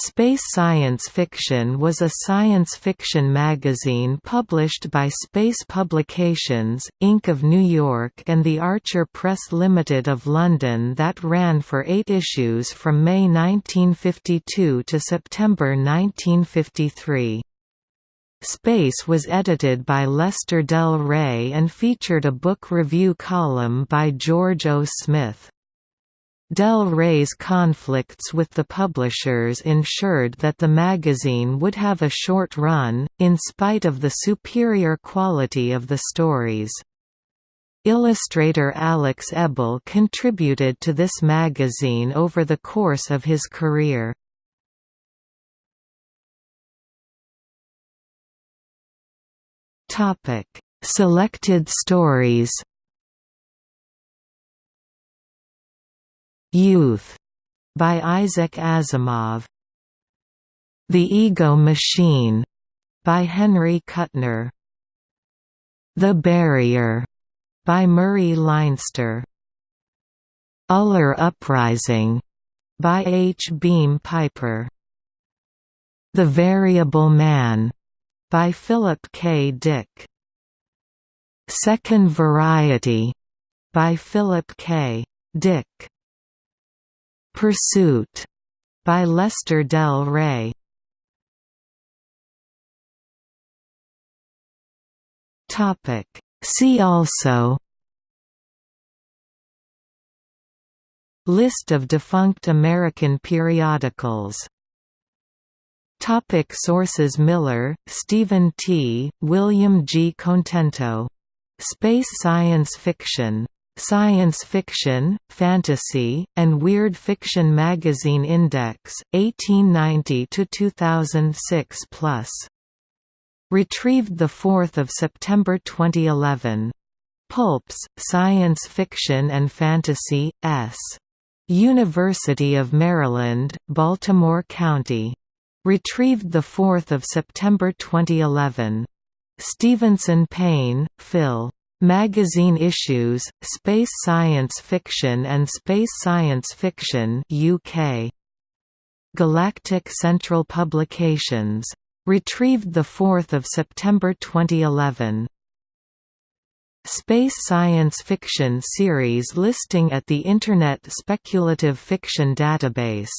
Space Science Fiction was a science fiction magazine published by Space Publications, Inc. of New York and the Archer Press Limited of London that ran for eight issues from May 1952 to September 1953. Space was edited by Lester Del Rey and featured a book review column by George O. Smith. Del Rey's conflicts with the publishers ensured that the magazine would have a short run, in spite of the superior quality of the stories. Illustrator Alex Ebel contributed to this magazine over the course of his career. Selected stories Youth by Isaac Asimov. The Ego Machine by Henry Kuttner. The Barrier by Murray Leinster. Uller Uprising by H. Beam Piper. The Variable Man by Philip K. Dick. Second Variety by Philip K. Dick. Pursuit by Lester Del Rey. See also List of defunct American periodicals Topic sources Miller, Stephen T., William G. Contento. Space Science Fiction Science Fiction, Fantasy, and Weird Fiction Magazine Index, 1890–2006 plus. Retrieved 4 September 2011. Pulps, Science Fiction and Fantasy, S. University of Maryland, Baltimore County. Retrieved 4 September 2011. Stephensen-Payne, Phil. Magazine issues, Space Science Fiction and Space Science Fiction UK. Galactic Central Publications. Retrieved 4 September 2011. Space Science Fiction series listing at the Internet Speculative Fiction Database